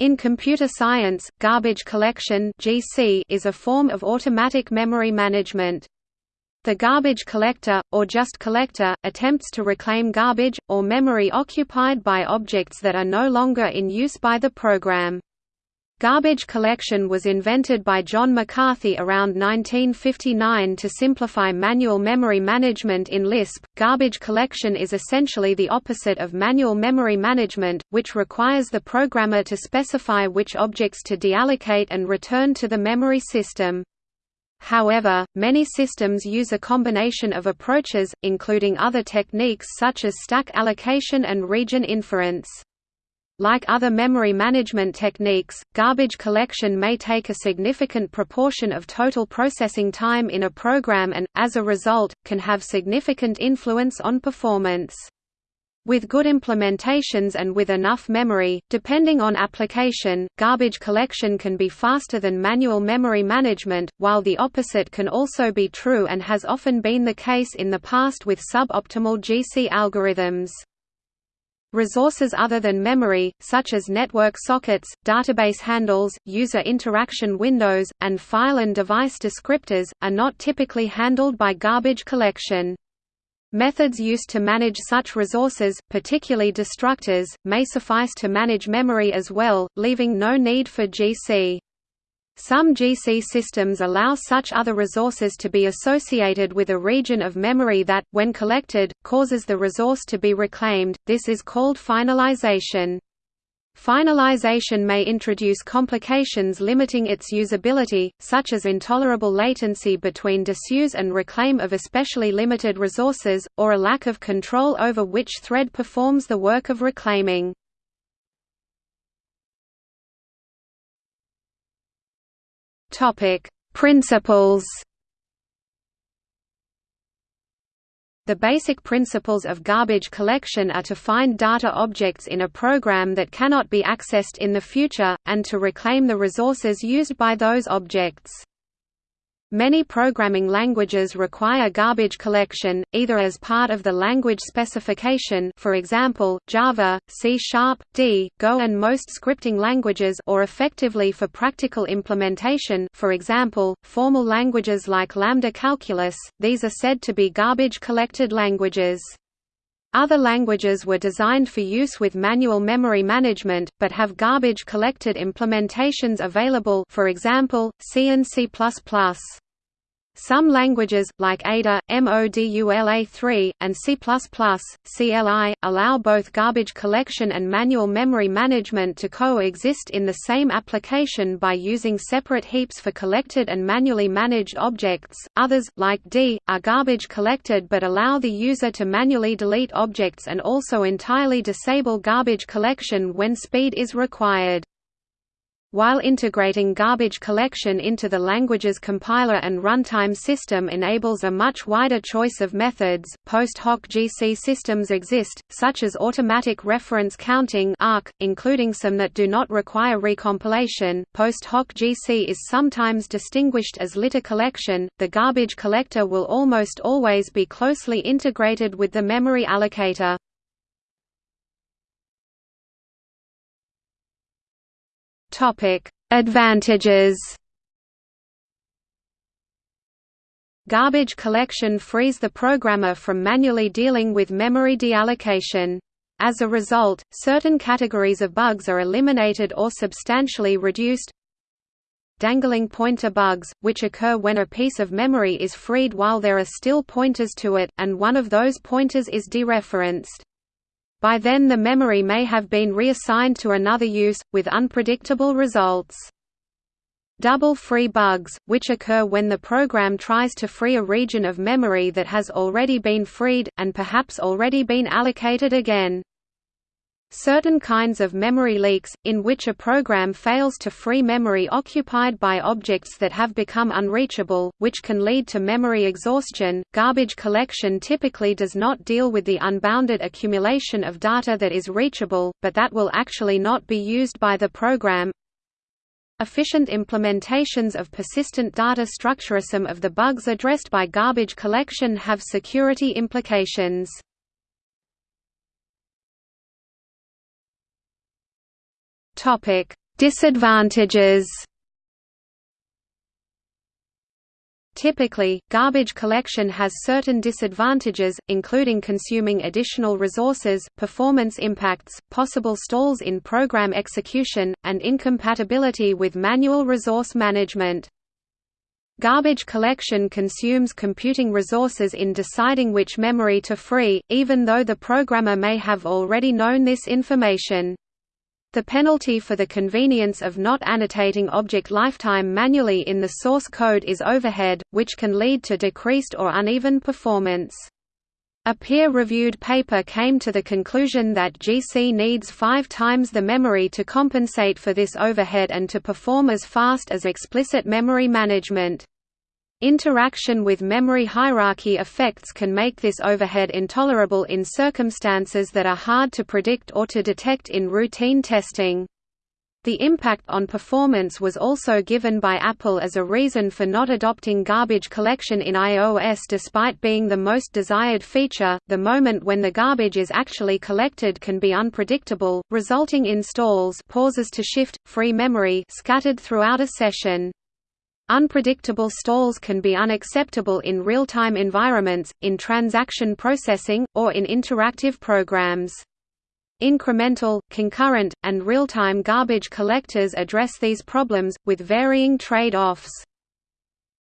In computer science, garbage collection (GC) is a form of automatic memory management. The garbage collector, or just collector, attempts to reclaim garbage, or memory occupied by objects that are no longer in use by the program. Garbage collection was invented by John McCarthy around 1959 to simplify manual memory management in Lisp. Garbage collection is essentially the opposite of manual memory management, which requires the programmer to specify which objects to deallocate and return to the memory system. However, many systems use a combination of approaches, including other techniques such as stack allocation and region inference. Like other memory management techniques, garbage collection may take a significant proportion of total processing time in a program and, as a result, can have significant influence on performance. With good implementations and with enough memory, depending on application, garbage collection can be faster than manual memory management, while the opposite can also be true and has often been the case in the past with suboptimal GC algorithms. Resources other than memory, such as network sockets, database handles, user interaction windows, and file and device descriptors, are not typically handled by garbage collection. Methods used to manage such resources, particularly destructors, may suffice to manage memory as well, leaving no need for GC. Some GC systems allow such other resources to be associated with a region of memory that, when collected, causes the resource to be reclaimed, this is called finalization. Finalization may introduce complications limiting its usability, such as intolerable latency between disuse and reclaim of especially limited resources, or a lack of control over which thread performs the work of reclaiming. Topic: Principles. The basic principles of garbage collection are to find data objects in a program that cannot be accessed in the future, and to reclaim the resources used by those objects. Many programming languages require garbage collection, either as part of the language specification for example, Java, C Sharp, D, Go and most scripting languages or effectively for practical implementation for example, formal languages like Lambda Calculus, these are said to be garbage-collected languages. Other languages were designed for use with manual memory management, but have garbage-collected implementations available for example, C and C++. Some languages, like Ada, Modula3, and C++, CLI, allow both garbage collection and manual memory management to coexist in the same application by using separate heaps for collected and manually managed objects. Others, like D, are garbage collected but allow the user to manually delete objects and also entirely disable garbage collection when speed is required. While integrating garbage collection into the language's compiler and runtime system enables a much wider choice of methods, post hoc GC systems exist, such as automatic reference counting including some that do not require recompilation. Post hoc GC is sometimes distinguished as litter collection. The garbage collector will almost always be closely integrated with the memory allocator. Topic: Advantages. Garbage collection frees the programmer from manually dealing with memory deallocation. As a result, certain categories of bugs are eliminated or substantially reduced. Dangling pointer bugs, which occur when a piece of memory is freed while there are still pointers to it, and one of those pointers is dereferenced. By then the memory may have been reassigned to another use, with unpredictable results. Double free bugs, which occur when the program tries to free a region of memory that has already been freed, and perhaps already been allocated again. Certain kinds of memory leaks, in which a program fails to free memory occupied by objects that have become unreachable, which can lead to memory exhaustion. Garbage collection typically does not deal with the unbounded accumulation of data that is reachable, but that will actually not be used by the program. Efficient implementations of persistent data structure. Some of the bugs addressed by garbage collection have security implications. Topic: Disadvantages Typically, garbage collection has certain disadvantages, including consuming additional resources, performance impacts, possible stalls in program execution, and incompatibility with manual resource management. Garbage collection consumes computing resources in deciding which memory to free, even though the programmer may have already known this information. The penalty for the convenience of not annotating object lifetime manually in the source code is overhead, which can lead to decreased or uneven performance. A peer-reviewed paper came to the conclusion that GC needs five times the memory to compensate for this overhead and to perform as fast as explicit memory management. Interaction with memory hierarchy effects can make this overhead intolerable in circumstances that are hard to predict or to detect in routine testing. The impact on performance was also given by Apple as a reason for not adopting garbage collection in iOS despite being the most desired feature. The moment when the garbage is actually collected can be unpredictable, resulting in stalls, pauses to shift free memory scattered throughout a session. Unpredictable stalls can be unacceptable in real-time environments, in transaction processing, or in interactive programs. Incremental, concurrent, and real-time garbage collectors address these problems, with varying trade-offs.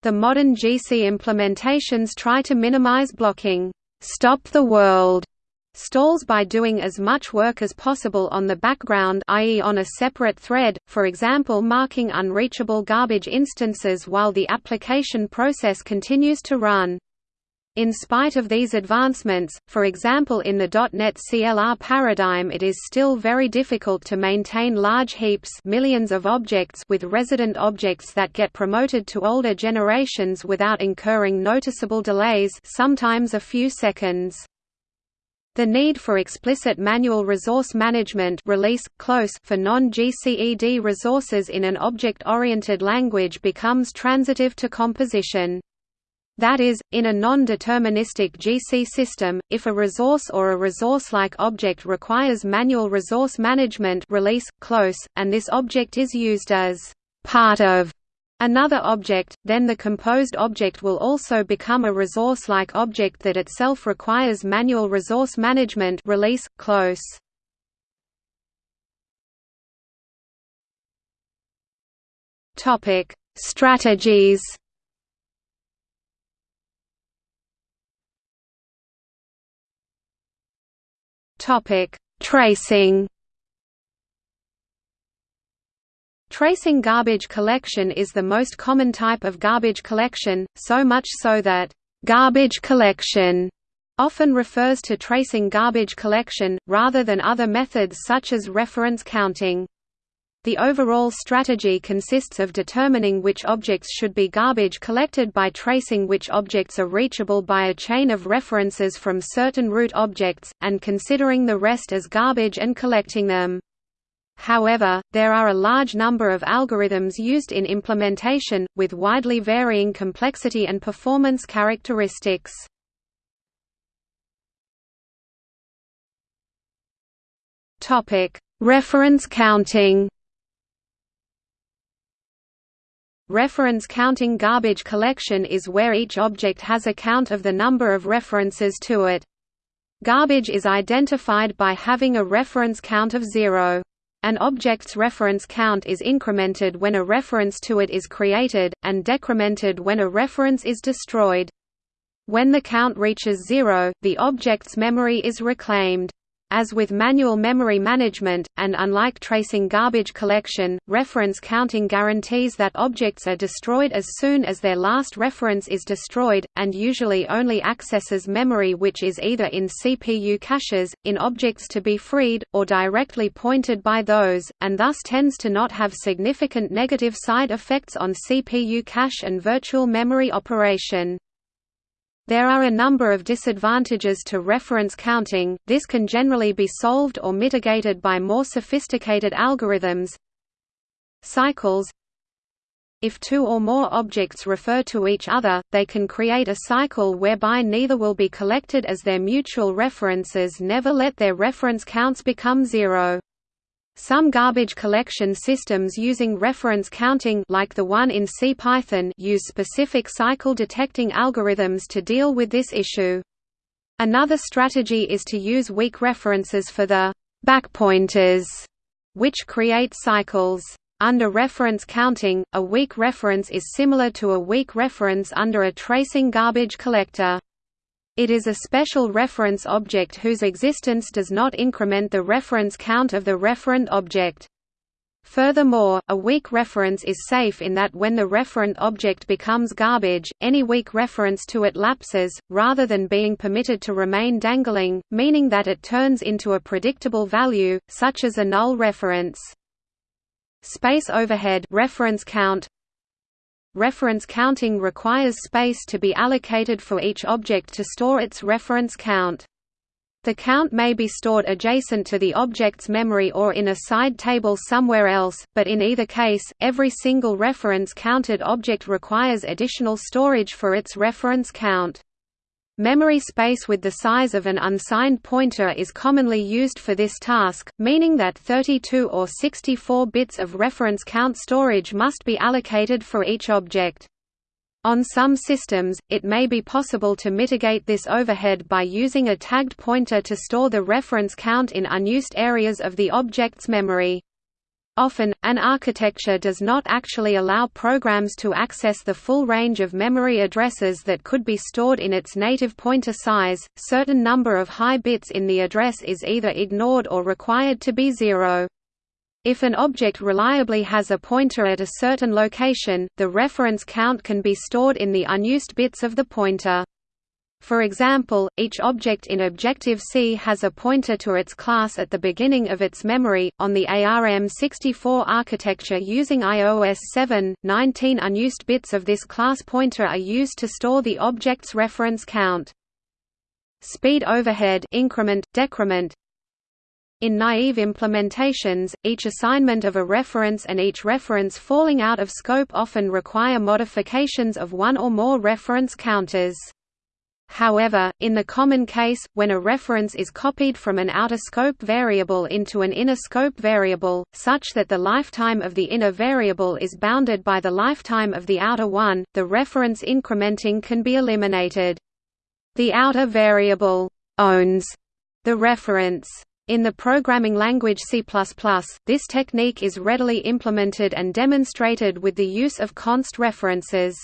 The modern GC implementations try to minimize blocking, stop the world stalls by doing as much work as possible on the background i.e. on a separate thread, for example marking unreachable garbage instances while the application process continues to run. In spite of these advancements, for example in the .NET CLR paradigm it is still very difficult to maintain large heaps millions of objects with resident objects that get promoted to older generations without incurring noticeable delays sometimes a few seconds. The need for explicit manual resource management release, close for non-GCED resources in an object-oriented language becomes transitive to composition. That is, in a non-deterministic GC system, if a resource or a resource-like object requires manual resource management release, close, and this object is used as part of another object, then the composed object will also become a resource-like object that itself requires manual resource management release, close. Strategies Tracing Tracing garbage collection is the most common type of garbage collection, so much so that, "...garbage collection." often refers to tracing garbage collection, rather than other methods such as reference counting. The overall strategy consists of determining which objects should be garbage collected by tracing which objects are reachable by a chain of references from certain root objects, and considering the rest as garbage and collecting them. However, there are a large number of algorithms used in implementation, with widely varying complexity and performance characteristics. Reference counting Reference counting garbage collection is where each object has a count of the number of references to it. Garbage is identified by having a reference count of zero. An object's reference count is incremented when a reference to it is created, and decremented when a reference is destroyed. When the count reaches zero, the object's memory is reclaimed. As with manual memory management, and unlike tracing garbage collection, reference counting guarantees that objects are destroyed as soon as their last reference is destroyed, and usually only accesses memory which is either in CPU caches, in objects to be freed, or directly pointed by those, and thus tends to not have significant negative side effects on CPU cache and virtual memory operation. There are a number of disadvantages to reference counting, this can generally be solved or mitigated by more sophisticated algorithms. Cycles If two or more objects refer to each other, they can create a cycle whereby neither will be collected as their mutual references never let their reference counts become zero. Some garbage collection systems using reference counting like the one in CPython use specific cycle detecting algorithms to deal with this issue. Another strategy is to use weak references for the backpointers, which create cycles. Under reference counting, a weak reference is similar to a weak reference under a tracing garbage collector. It is a special reference object whose existence does not increment the reference count of the referent object. Furthermore, a weak reference is safe in that when the referent object becomes garbage, any weak reference to it lapses, rather than being permitted to remain dangling, meaning that it turns into a predictable value, such as a null reference. Space overhead reference count Reference counting requires space to be allocated for each object to store its reference count. The count may be stored adjacent to the object's memory or in a side table somewhere else, but in either case, every single reference counted object requires additional storage for its reference count. Memory space with the size of an unsigned pointer is commonly used for this task, meaning that 32 or 64 bits of reference count storage must be allocated for each object. On some systems, it may be possible to mitigate this overhead by using a tagged pointer to store the reference count in unused areas of the object's memory. Often, an architecture does not actually allow programs to access the full range of memory addresses that could be stored in its native pointer size. Certain number of high bits in the address is either ignored or required to be zero. If an object reliably has a pointer at a certain location, the reference count can be stored in the unused bits of the pointer. For example, each object in Objective-C has a pointer to its class at the beginning of its memory. On the ARM64 architecture using iOS 7, 19 unused bits of this class pointer are used to store the object's reference count. Speed overhead increment, decrement in naive implementations, each assignment of a reference and each reference falling out of scope often require modifications of one or more reference counters. However, in the common case, when a reference is copied from an outer scope variable into an inner scope variable, such that the lifetime of the inner variable is bounded by the lifetime of the outer one, the reference incrementing can be eliminated. The outer variable owns the reference. In the programming language C++, this technique is readily implemented and demonstrated with the use of const references.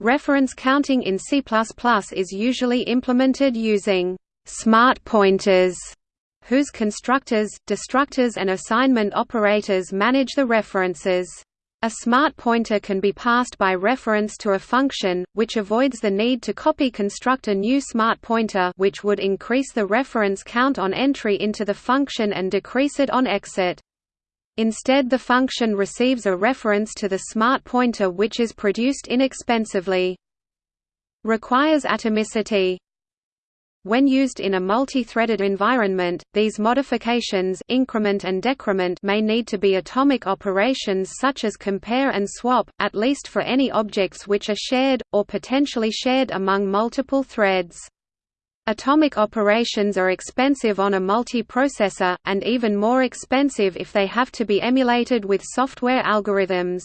Reference counting in C++ is usually implemented using smart pointers, whose constructors, destructors and assignment operators manage the references. A smart pointer can be passed by reference to a function, which avoids the need to copy construct a new smart pointer which would increase the reference count on entry into the function and decrease it on exit. Instead the function receives a reference to the smart pointer which is produced inexpensively. Requires atomicity. When used in a multi-threaded environment, these modifications increment and decrement may need to be atomic operations such as compare and swap, at least for any objects which are shared, or potentially shared among multiple threads. Atomic operations are expensive on a multiprocessor, and even more expensive if they have to be emulated with software algorithms.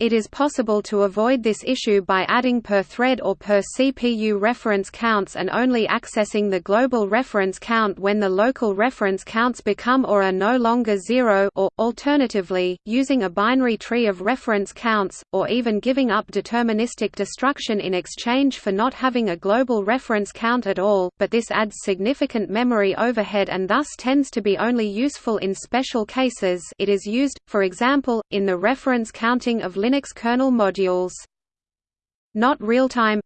It is possible to avoid this issue by adding per thread or per CPU reference counts and only accessing the global reference count when the local reference counts become or are no longer zero or, alternatively, using a binary tree of reference counts, or even giving up deterministic destruction in exchange for not having a global reference count at all, but this adds significant memory overhead and thus tends to be only useful in special cases. It is used, for example, in the reference counting of Linux kernel modules. Not real-time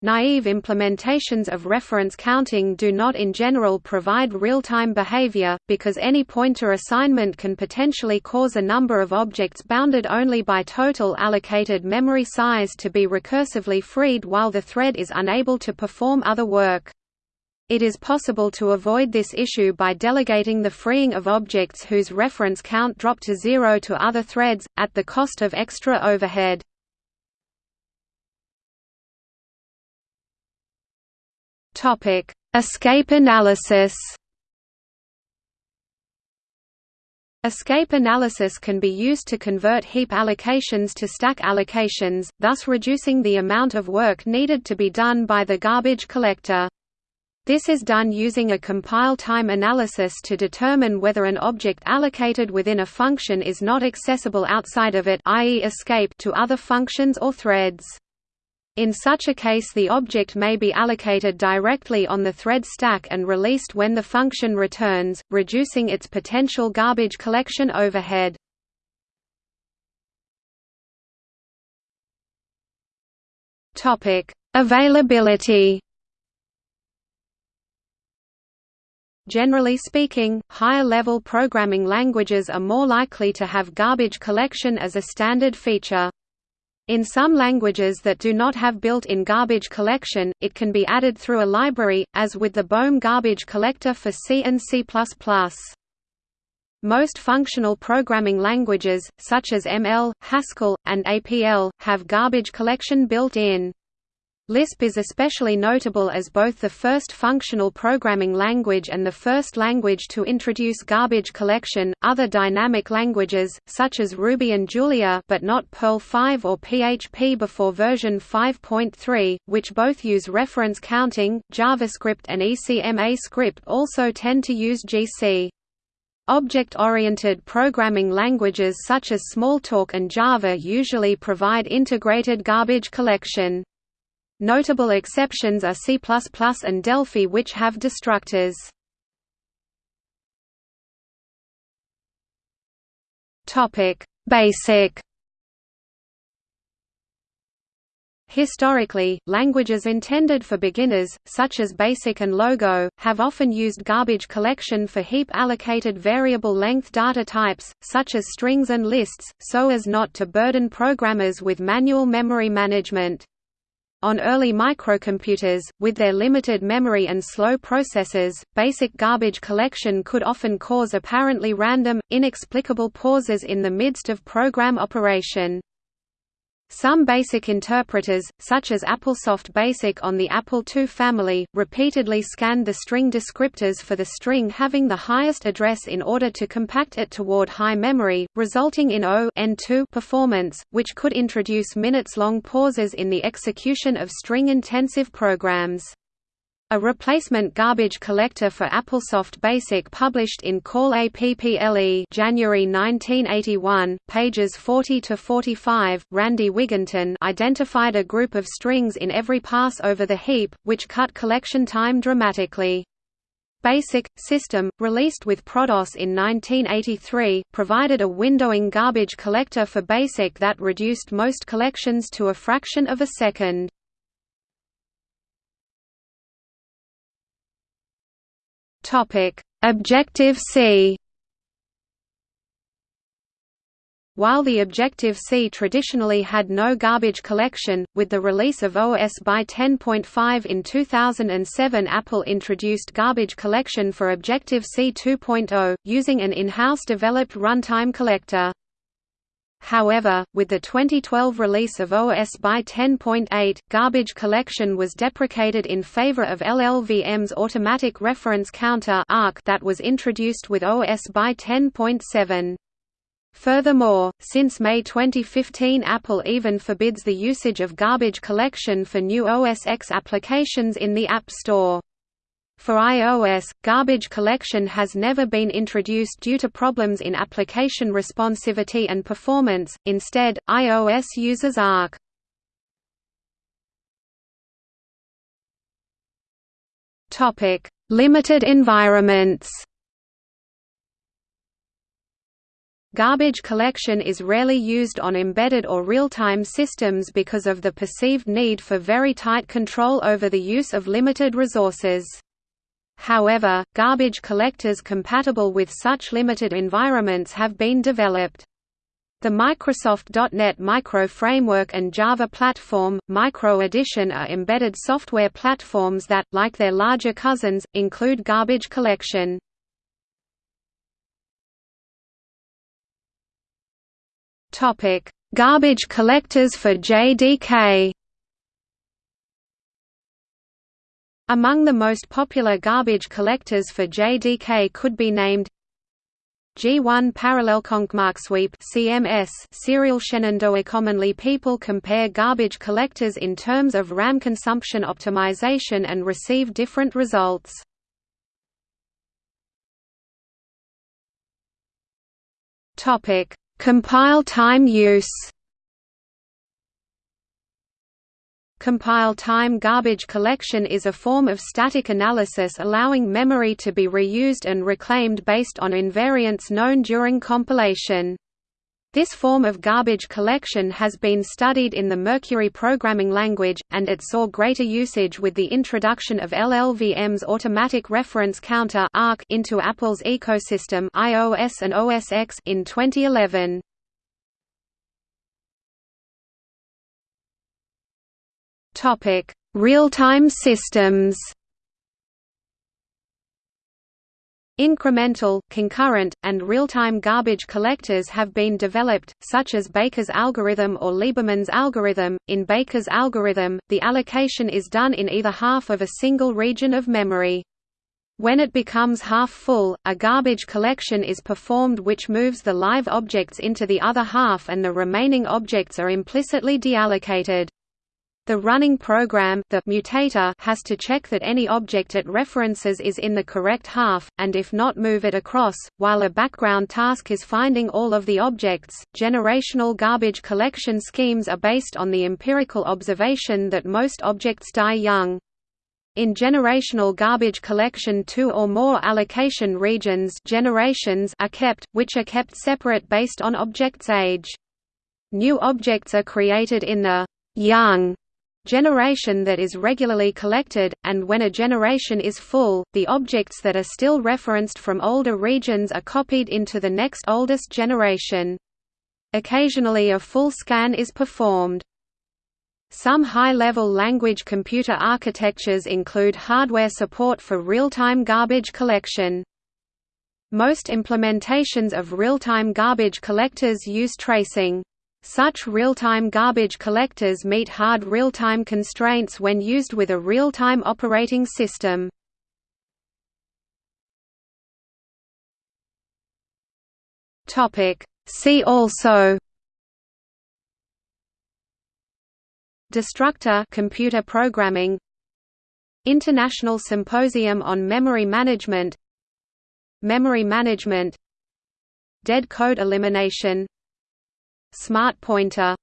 Naive implementations of reference counting do not in general provide real-time behavior, because any pointer assignment can potentially cause a number of objects bounded only by total allocated memory size to be recursively freed while the thread is unable to perform other work. It is possible to avoid this issue by delegating the freeing of objects whose reference count drop to zero to other threads, at the cost of extra overhead. Escape analysis Escape analysis can be used to convert heap allocations to stack allocations, thus reducing the amount of work needed to be done by the garbage collector. This is done using a compile time analysis to determine whether an object allocated within a function is not accessible outside of it i.e. escape to other functions or threads. In such a case the object may be allocated directly on the thread stack and released when the function returns, reducing its potential garbage collection overhead. Availability Generally speaking, higher-level programming languages are more likely to have garbage collection as a standard feature. In some languages that do not have built-in garbage collection, it can be added through a library, as with the Boehm garbage collector for C and C++. Most functional programming languages, such as ML, Haskell, and APL, have garbage collection built in. Lisp is especially notable as both the first functional programming language and the first language to introduce garbage collection. Other dynamic languages, such as Ruby and Julia, but not Perl 5 or PHP before version 5.3, which both use reference counting, JavaScript and ECMA script also tend to use GC. Object-oriented programming languages such as Smalltalk and Java usually provide integrated garbage collection. Notable exceptions are C++ and Delphi which have destructors. Basic Historically, languages intended for beginners, such as BASIC and Logo, have often used garbage collection for heap-allocated variable length data types, such as strings and lists, so as not to burden programmers with manual memory management. On early microcomputers, with their limited memory and slow processors, basic garbage collection could often cause apparently random, inexplicable pauses in the midst of program operation. Some BASIC interpreters, such as AppleSoft BASIC on the Apple II family, repeatedly scanned the string descriptors for the string having the highest address in order to compact it toward high memory, resulting in O performance, which could introduce minutes-long pauses in the execution of string-intensive programs. A replacement garbage collector for AppleSoft Basic published in Call APPLE January 1981, pages 40 to 45, Randy Wigginton identified a group of strings in every pass over the heap, which cut collection time dramatically. Basic System, released with ProDOS in 1983, provided a windowing garbage collector for BASIC that reduced most collections to a fraction of a second. Topic: Objective-C While the Objective-C traditionally had no garbage collection, with the release of OS by 10.5 in 2007 Apple introduced garbage collection for Objective-C 2.0, using an in-house developed runtime collector. However, with the 2012 release of OS by 10.8, garbage collection was deprecated in favor of LLVM's automatic reference counter that was introduced with OS by 10.7. Furthermore, since May 2015 Apple even forbids the usage of garbage collection for new OS X applications in the App Store. For iOS, garbage collection has never been introduced due to problems in application responsivity and performance, instead, iOS uses Arc. Limited environments Garbage collection is rarely used on embedded or real-time systems because of the perceived need for very tight control over the use of limited resources. However, garbage collectors compatible with such limited environments have been developed. The Microsoft .NET Micro Framework and Java Platform, Micro Edition are embedded software platforms that, like their larger cousins, include garbage collection. Garbage collectors for JDK Among the most popular garbage collectors for JDK could be named G1 Parallelkonkmarksweep CMS serial Shenandoah Commonly people compare garbage collectors in terms of RAM consumption optimization and receive different results. Topic: Compile time use. Compile time garbage collection is a form of static analysis allowing memory to be reused and reclaimed based on invariants known during compilation. This form of garbage collection has been studied in the Mercury programming language, and it saw greater usage with the introduction of LLVM's Automatic Reference Counter into Apple's ecosystem iOS and OS X in 2011. Topic: Real-time systems. Incremental, concurrent, and real-time garbage collectors have been developed, such as Baker's algorithm or Lieberman's algorithm. In Baker's algorithm, the allocation is done in either half of a single region of memory. When it becomes half full, a garbage collection is performed which moves the live objects into the other half and the remaining objects are implicitly deallocated. The running program the mutator has to check that any object it references is in the correct half, and if not move it across, while a background task is finding all of the objects. Generational garbage collection schemes are based on the empirical observation that most objects die young. In generational garbage collection two or more allocation regions generations are kept, which are kept separate based on object's age. New objects are created in the young generation that is regularly collected, and when a generation is full, the objects that are still referenced from older regions are copied into the next oldest generation. Occasionally a full scan is performed. Some high-level language computer architectures include hardware support for real-time garbage collection. Most implementations of real-time garbage collectors use tracing. Such real-time garbage collectors meet hard real-time constraints when used with a real-time operating system. See also Destructor computer programming International Symposium on Memory Management Memory management Dead code elimination Smart pointer